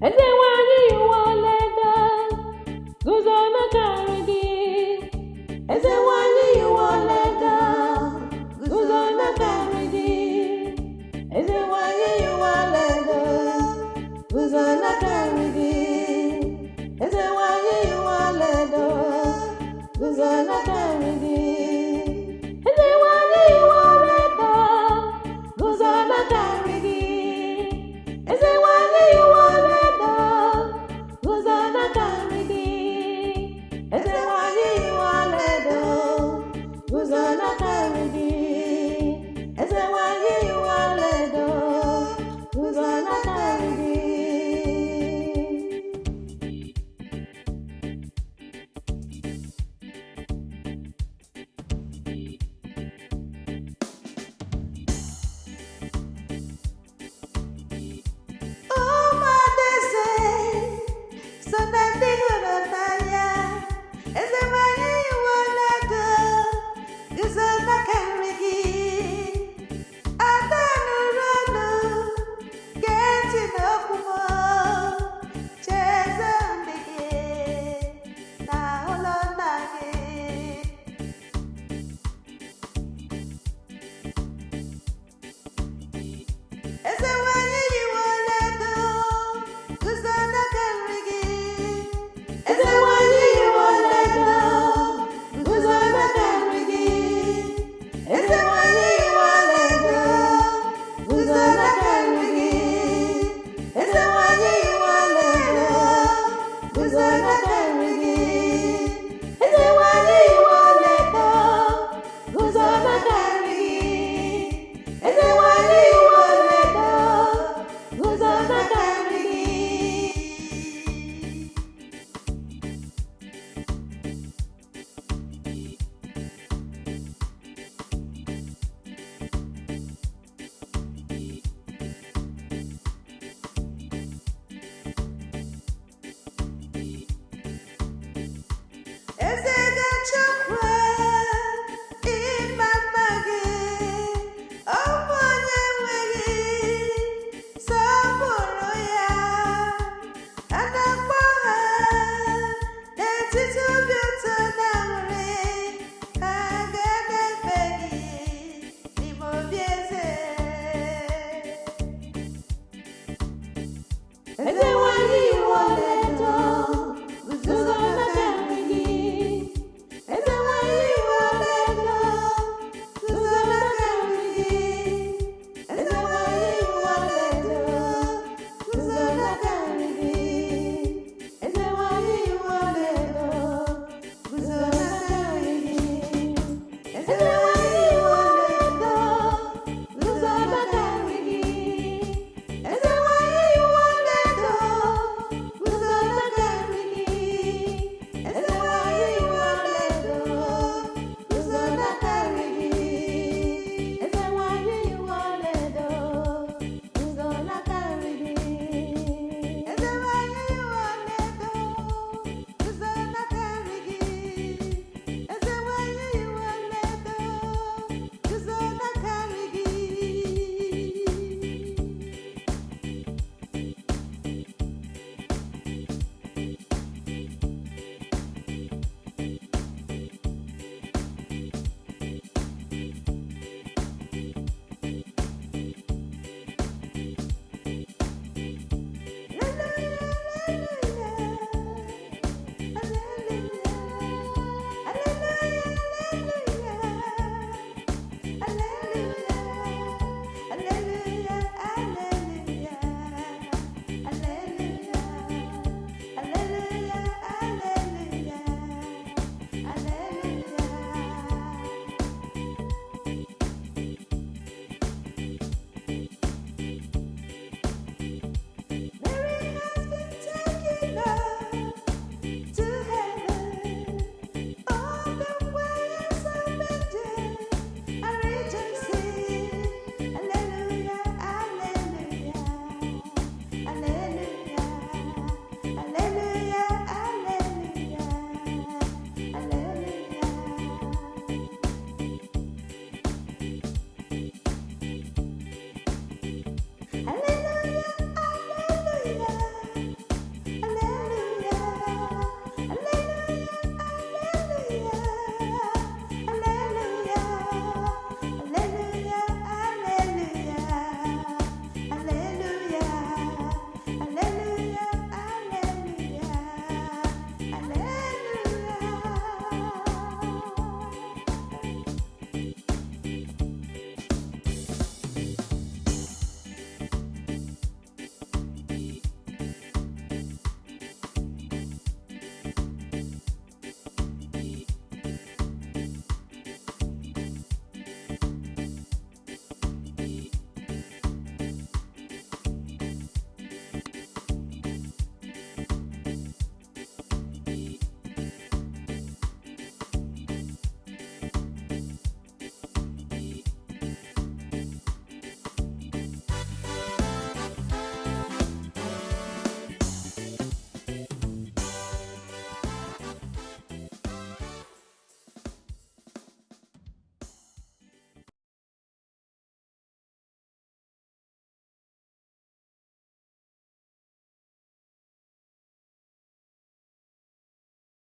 ndị